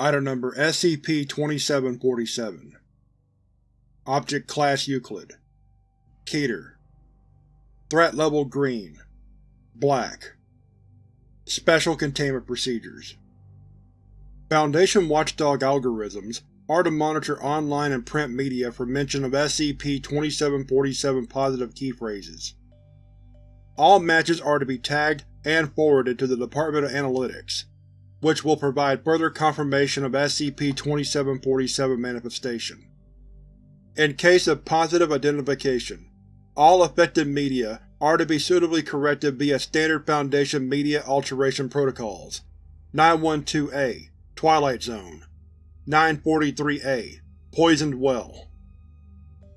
Item Number SCP-2747 Object Class Euclid. Keter. Threat Level Green. Black. Special Containment Procedures. Foundation watchdog algorithms are to monitor online and print media for mention of SCP-2747 positive key phrases. All matches are to be tagged and forwarded to the Department of Analytics, which will provide further confirmation of SCP-2747 manifestation. In case of positive identification, all affected media are to be suitably corrected via Standard Foundation Media Alteration Protocols. 912-A Twilight Zone. 943-A Poisoned Well.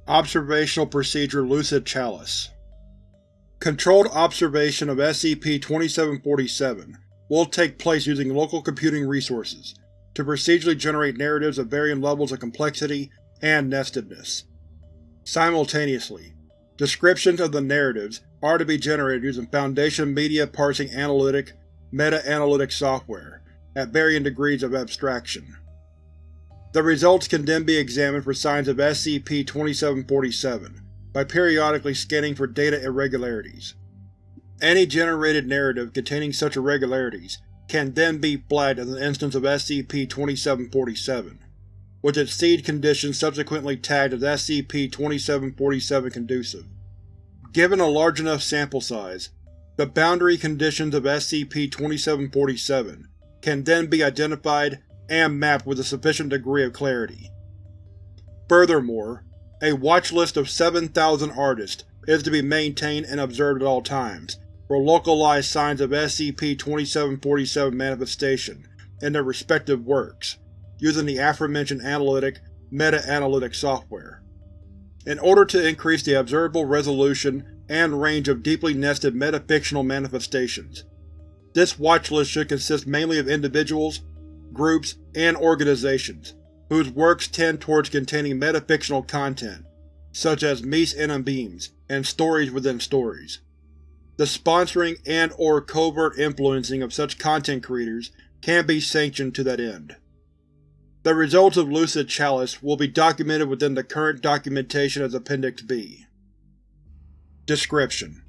Observational Procedure Lucid Chalice. Controlled observation of SCP-2747 will take place using local computing resources to procedurally generate narratives of varying levels of complexity and nestedness. Simultaneously, descriptions of the narratives are to be generated using Foundation Media Parsing Analytic meta-analytic software at varying degrees of abstraction. The results can then be examined for signs of SCP-2747 by periodically scanning for data irregularities. Any generated narrative containing such irregularities can then be flagged as an instance of SCP-2747, with its seed condition subsequently tagged as SCP-2747 conducive. Given a large enough sample size, the boundary conditions of SCP-2747 can then be identified and mapped with a sufficient degree of clarity. Furthermore, a watch list of 7,000 artists is to be maintained and observed at all times for localized signs of SCP-2747 manifestation in their respective works, using the aforementioned analytic meta-analytic software. In order to increase the observable resolution and range of deeply nested metafictional manifestations, this watchlist should consist mainly of individuals, groups, and organizations whose works tend towards containing metafictional content, such as mise en abymes and stories within stories. The sponsoring and or covert influencing of such content creators can be sanctioned to that end. The results of Lucid Chalice will be documented within the current documentation as Appendix B. Description: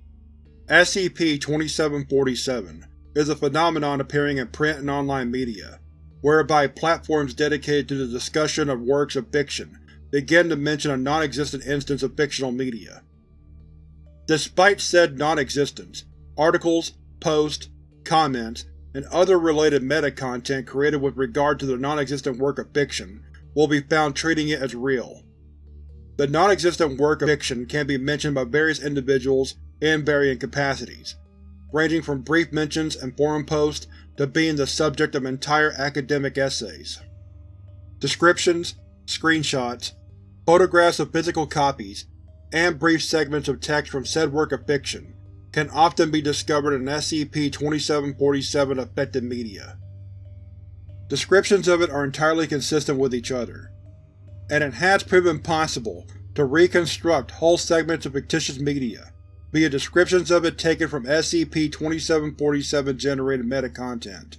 SCP-2747 is a phenomenon appearing in print and online media, whereby platforms dedicated to the discussion of works of fiction begin to mention a non-existent instance of fictional media. Despite said non-existence, articles, posts, comments, and other related meta-content created with regard to the non-existent work of fiction will be found treating it as real. The non-existent work of fiction can be mentioned by various individuals in varying capacities, ranging from brief mentions and forum posts to being the subject of entire academic essays. Descriptions, screenshots, photographs of physical copies, and brief segments of text from said work of fiction can often be discovered in SCP-2747 affected media. Descriptions of it are entirely consistent with each other, and it has proven possible to reconstruct whole segments of fictitious media via descriptions of it taken from SCP-2747 generated meta-content.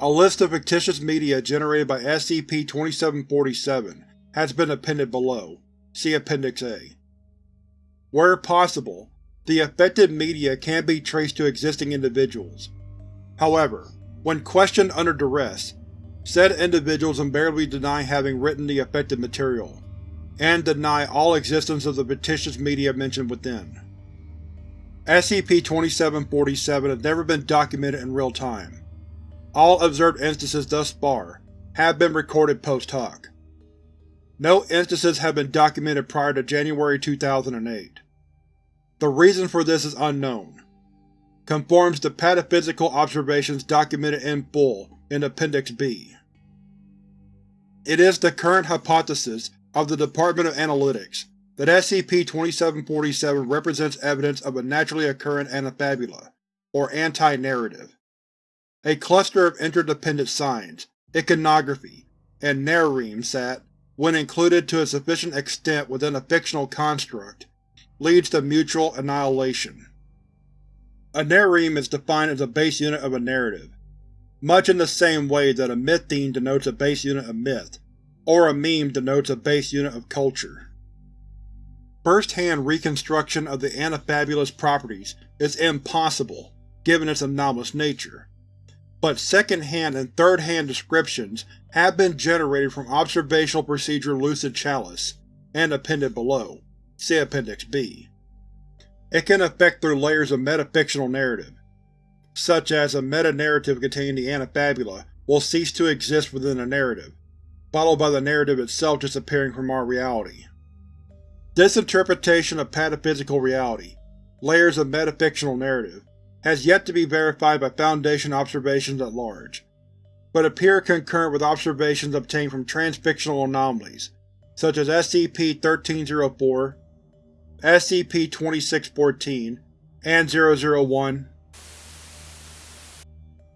A list of fictitious media generated by SCP-2747 has been appended below. See Appendix A. Where possible, the affected media can be traced to existing individuals. However, when questioned under duress, said individuals invariably deny having written the affected material, and deny all existence of the fictitious media mentioned within. SCP-2747 has never been documented in real time. All observed instances thus far have been recorded post hoc. No instances have been documented prior to January 2008. The reason for this is unknown. Conforms to pataphysical observations documented in full in Appendix B. It is the current hypothesis of the Department of Analytics that SCP-2747 represents evidence of a naturally occurring anafabula, or anti-narrative. A cluster of interdependent signs, iconography, and narremes that, when included to a sufficient extent within a fictional construct, leads to mutual annihilation. A narreme is defined as a base unit of a narrative, much in the same way that a mytheme denotes a base unit of myth, or a meme denotes a base unit of culture. First-hand reconstruction of the antifabulous properties is impossible, given its anomalous nature, but second-hand and third-hand descriptions have been generated from Observational Procedure Lucid Chalice, and appended below. See Appendix B. It can affect through layers of metafictional narrative, such as a meta-narrative containing the Anafabula will cease to exist within the narrative, followed by the narrative itself disappearing from our reality. This interpretation of pataphysical reality, layers of metafictional narrative, has yet to be verified by Foundation observations at large, but appear concurrent with observations obtained from transfictional anomalies, such as SCP-1304, SCP-2614, and 001.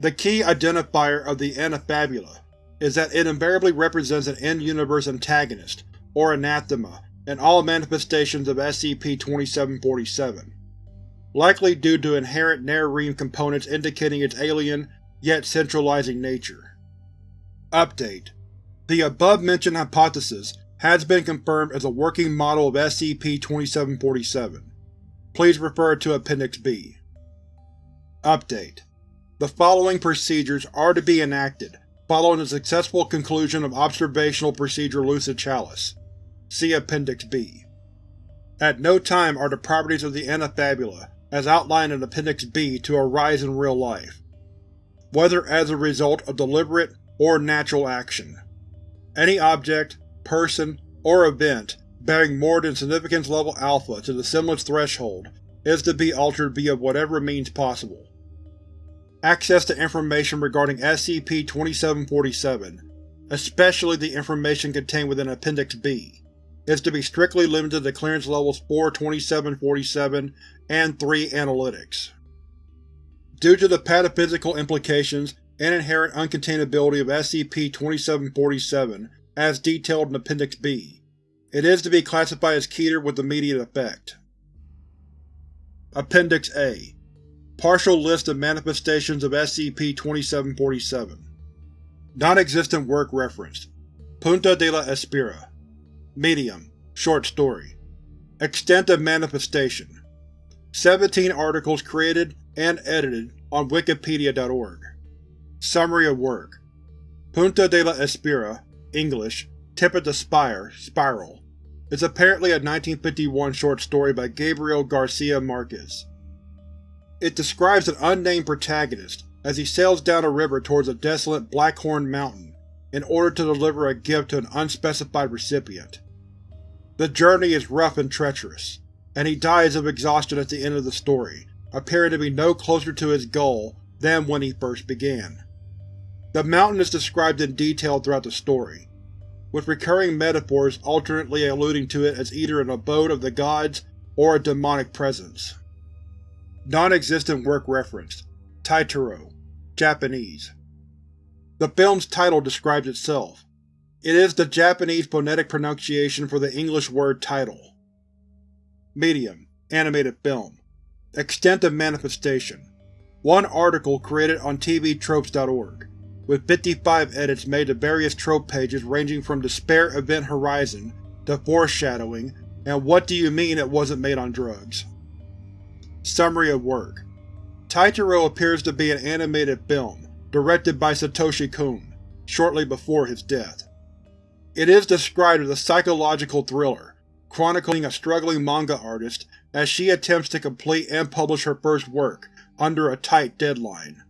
The key identifier of the Anafabula is that it invariably represents an in-universe antagonist, or anathema, in all manifestations of SCP-2747, likely due to inherent narreme components indicating its alien, yet centralizing nature. Update: The above-mentioned hypothesis has been confirmed as a working model of SCP-2747. Please refer to Appendix B. Update: The following procedures are to be enacted following the successful conclusion of Observational Procedure Lucid Chalice. See Appendix B. At no time are the properties of the Anafabula, as outlined in Appendix B, to arise in real life, whether as a result of deliberate or natural action. Any object, person, or event bearing more than significance level alpha to the semblance threshold is to be altered via whatever means possible. Access to information regarding SCP-2747, especially the information contained within Appendix B, is to be strictly limited to clearance levels 4-2747 and 3 analytics. Due to the pataphysical implications and inherent uncontainability of SCP-2747 as detailed in Appendix B, it is to be classified as Keter with immediate effect. Appendix A Partial list of manifestations of SCP-2747 Non-existent work referenced Punta de la Espira Medium. Short story. Extent of manifestation. 17 articles created and edited on wikipedia.org Summary of work. Punta de la Espira English, Tip of the Spire, Spiral, is apparently a 1951 short story by Gabriel Garcia Marquez. It describes an unnamed protagonist as he sails down a river towards a desolate Blackhorn Mountain in order to deliver a gift to an unspecified recipient. The journey is rough and treacherous, and he dies of exhaustion at the end of the story, appearing to be no closer to his goal than when he first began. The mountain is described in detail throughout the story, with recurring metaphors alternately alluding to it as either an abode of the gods or a demonic presence. Non-existent work referenced Taitaro, Japanese. The film's title describes itself. It is the Japanese phonetic pronunciation for the English word title. Medium, animated film. Extent of manifestation. One article created on TVTropes.org with 55 edits made to various trope pages ranging from Despair Event Horizon to Foreshadowing and What Do You Mean It Wasn't Made on Drugs? Summary of work Taitaro appears to be an animated film, directed by Satoshi Kon, shortly before his death. It is described as a psychological thriller, chronicling a struggling manga artist as she attempts to complete and publish her first work under a tight deadline.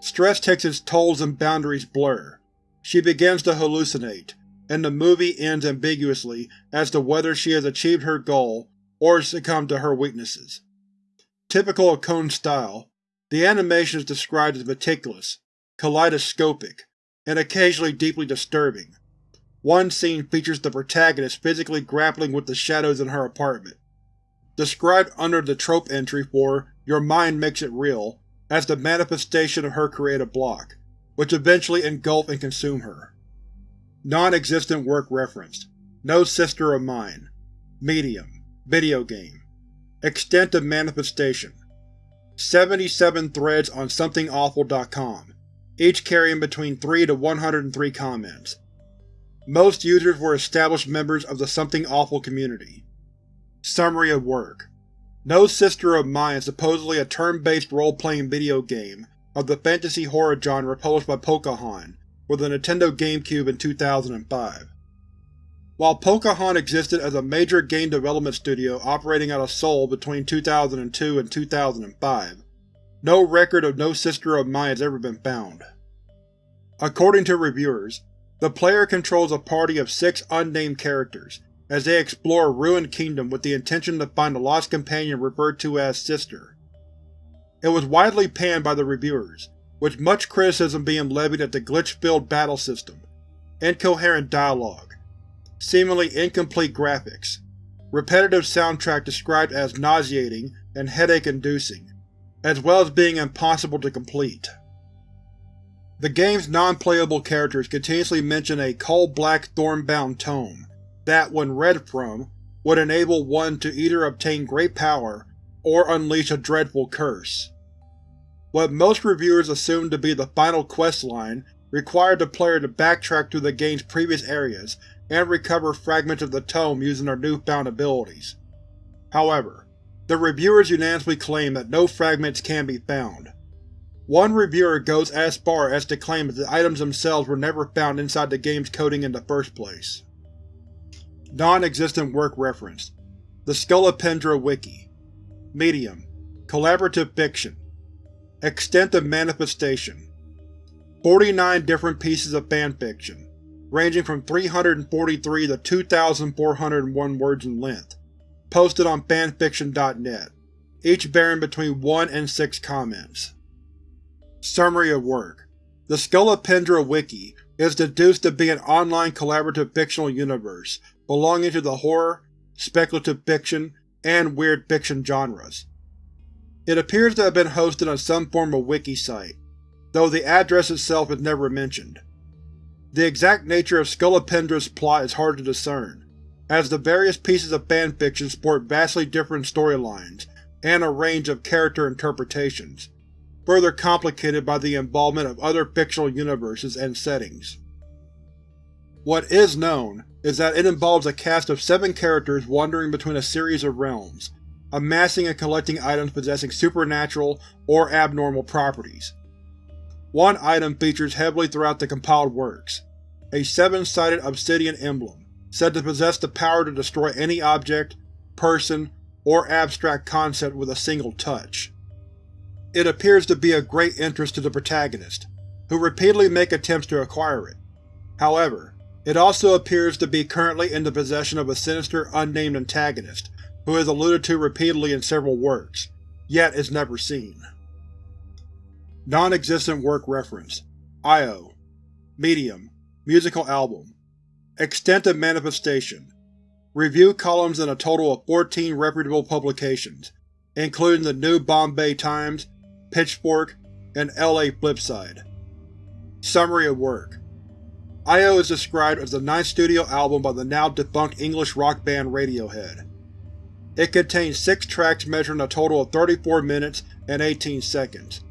Stress takes its tolls and boundaries blur. She begins to hallucinate, and the movie ends ambiguously as to whether she has achieved her goal or succumbed to her weaknesses. Typical of Kon's style, the animation is described as meticulous, kaleidoscopic, and occasionally deeply disturbing. One scene features the protagonist physically grappling with the shadows in her apartment. Described under the trope entry for Your Mind Makes It Real, as the manifestation of her creative block, which eventually engulf and consume her. Non-existent work referenced. No Sister of Mine. Medium. Video game. Extent of manifestation. 77 threads on SomethingAwful.com. each carrying between 3 to 103 comments. Most users were established members of the Something Awful community. Summary of work No Sister of Mine is supposedly a turn-based role-playing video game of the fantasy horror genre published by Pocahon for the Nintendo GameCube in 2005. While Pocahon existed as a major game development studio operating out of Seoul between 2002 and 2005, no record of No Sister of Mine has ever been found. According to reviewers, the player controls a party of six unnamed characters as they explore a ruined kingdom with the intention to find a lost companion referred to as Sister. It was widely panned by the reviewers, with much criticism being levied at the glitch-filled battle system, incoherent dialogue, seemingly incomplete graphics, repetitive soundtrack described as nauseating and headache-inducing, as well as being impossible to complete. The game's non-playable characters continuously mention a coal-black thorn-bound tome that, when read from, would enable one to either obtain great power or unleash a dreadful curse. What most reviewers assumed to be the final questline required the player to backtrack through the game's previous areas and recover fragments of the tome using their newfound abilities. However, the reviewers unanimously claim that no fragments can be found. One reviewer goes as far as to claim that the items themselves were never found inside the game's coding in the first place. Non-existent work referenced. The Scolopendra Wiki. Medium. Collaborative Fiction. Extent of Manifestation. 49 different pieces of fanfiction ranging from 343 to 2,401 words in length, posted on fanfiction.net, each bearing between 1 and 6 comments. Summary of work The Scolopendra Wiki is deduced to be an online collaborative fictional universe belonging to the horror, speculative fiction, and weird fiction genres. It appears to have been hosted on some form of wiki site, though the address itself is never mentioned. The exact nature of Scolopendra's plot is hard to discern, as the various pieces of fanfiction sport vastly different storylines and a range of character interpretations, further complicated by the involvement of other fictional universes and settings. What is known is that it involves a cast of seven characters wandering between a series of realms, amassing and collecting items possessing supernatural or abnormal properties, one item features heavily throughout the compiled works, a seven-sided obsidian emblem, said to possess the power to destroy any object, person, or abstract concept with a single touch. It appears to be of great interest to the protagonist, who repeatedly make attempts to acquire it. However, it also appears to be currently in the possession of a sinister, unnamed antagonist, who is alluded to repeatedly in several works, yet is never seen. Non-existent work reference IO Medium Musical album Extent of manifestation Review columns in a total of 14 reputable publications, including the New Bombay Times, Pitchfork, and LA Flipside. Summary of work IO is described as the ninth studio album by the now-defunct English rock band Radiohead. It contains six tracks measuring a total of 34 minutes and 18 seconds.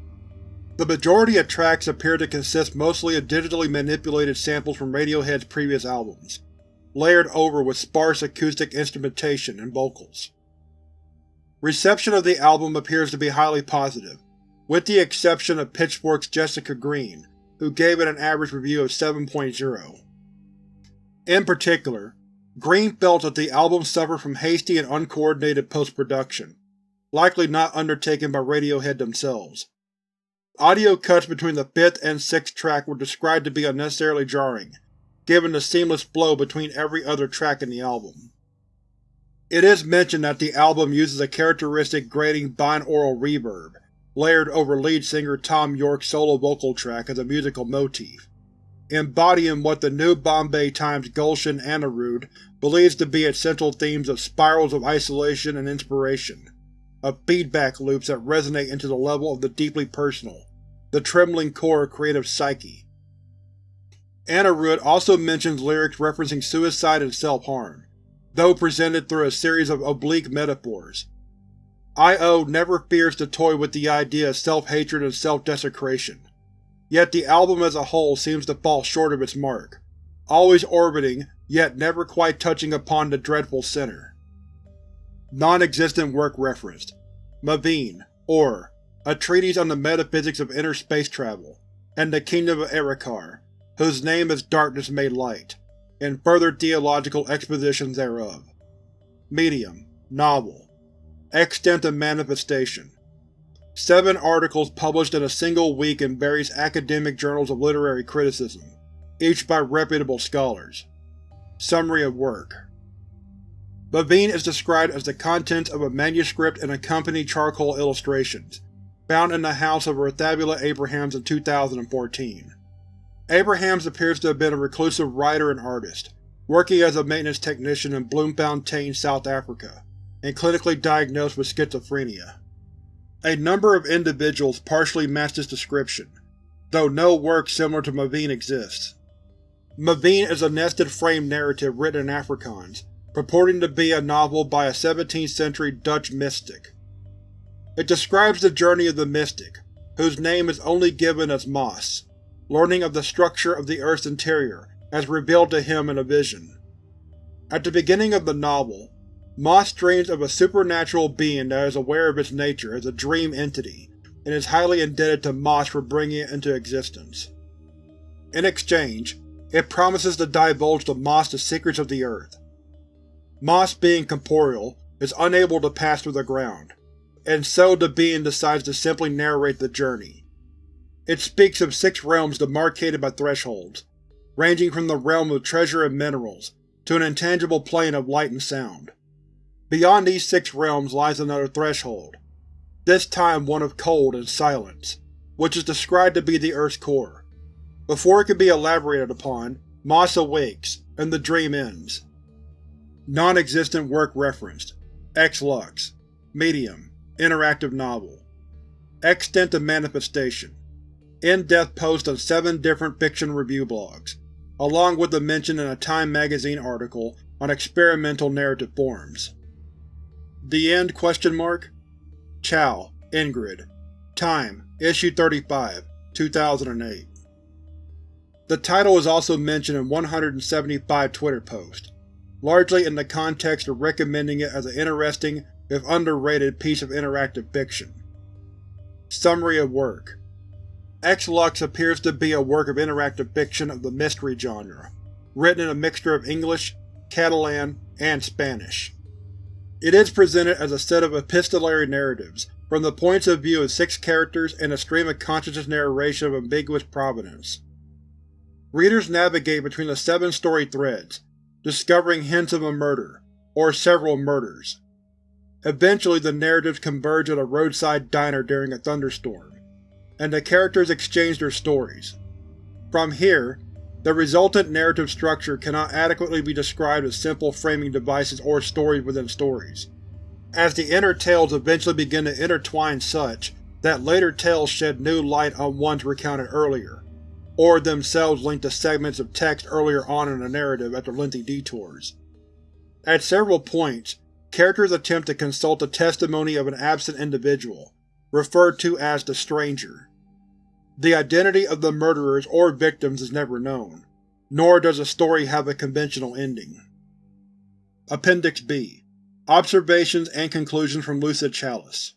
The majority of tracks appear to consist mostly of digitally manipulated samples from Radiohead's previous albums, layered over with sparse acoustic instrumentation and vocals. Reception of the album appears to be highly positive, with the exception of Pitchfork's Jessica Green, who gave it an average review of 7.0. In particular, Green felt that the album suffered from hasty and uncoordinated post-production, likely not undertaken by Radiohead themselves. Audio cuts between the fifth and sixth track were described to be unnecessarily jarring, given the seamless flow between every other track in the album. It is mentioned that the album uses a characteristic grating binaural reverb, layered over lead singer Thom Yorke's solo vocal track as a musical motif, embodying what the New Bombay Times Gulshan Anirudh believes to be its central themes of spirals of isolation and inspiration, of feedback loops that resonate into the level of the deeply personal, the trembling core of creative psyche. Anirudh also mentions lyrics referencing suicide and self-harm, though presented through a series of oblique metaphors. I.O. never fears to toy with the idea of self-hatred and self-desecration. yet the album as a whole seems to fall short of its mark, always orbiting yet never quite touching upon the dreadful center. Non-existent work referenced Maveen, or A Treatise on the Metaphysics of Inner Space Travel, and the Kingdom of Erikar, whose name is Darkness Made Light, and further theological expositions thereof. Medium, Novel, Extent of Manifestation, Seven articles published in a single week in various academic journals of literary criticism, each by reputable scholars. Summary of work Maveen is described as the contents of a manuscript and accompanying charcoal illustrations, found in the house of Rathabula Abrahams in 2014. Abrahams appears to have been a reclusive writer and artist, working as a maintenance technician in Bloemfontein, South Africa, and clinically diagnosed with schizophrenia. A number of individuals partially match this description, though no work similar to Maveen exists. Maveen is a nested frame narrative written in Afrikaans, purporting to be a novel by a 17th-century Dutch mystic. It describes the journey of the mystic, whose name is only given as Moss, learning of the structure of the Earth's interior as revealed to him in a vision. At the beginning of the novel, Mas dreams of a supernatural being that is aware of its nature as a dream entity, and is highly indebted to Mas for bringing it into existence. In exchange, it promises to divulge to Mas the secrets of the Earth. Mas, being corporeal, is unable to pass through the ground, and so the being decides to simply narrate the journey. It speaks of six realms demarcated by thresholds, ranging from the realm of treasure and minerals to an intangible plane of light and sound. Beyond these six realms lies another threshold, this time one of cold and silence, which is described to be the Earth's core. Before it can be elaborated upon, Moss awakes, and the dream ends. Non-existent work referenced X-Lux Medium Interactive Novel Extent of Manifestation In-depth post on seven different fiction review blogs, along with a mention in a Time magazine article on experimental narrative forms. The End? Question mark. Chow, Ingrid. Time, Issue 35, 2008. The title is also mentioned in 175 Twitter posts, largely in the context of recommending it as an interesting, if underrated, piece of interactive fiction. Summary of work X-Lux appears to be a work of interactive fiction of the mystery genre, written in a mixture of English, Catalan, and Spanish. It is presented as a set of epistolary narratives from the points of view of six characters in a stream of consciousness narration of ambiguous provenance. Readers navigate between the seven story threads, discovering hints of a murder, or several murders. Eventually the narratives converge at a roadside diner during a thunderstorm, and the characters exchange their stories. From here, the resultant narrative structure cannot adequately be described as simple framing devices or stories within stories, as the inner tales eventually begin to intertwine such that later tales shed new light on ones recounted earlier or themselves link to segments of text earlier on in the narrative after lengthy detours. At several points, characters attempt to consult the testimony of an absent individual, referred to as the Stranger. The identity of the murderers or victims is never known, nor does the story have a conventional ending. Appendix B Observations and Conclusions from Lucid Chalice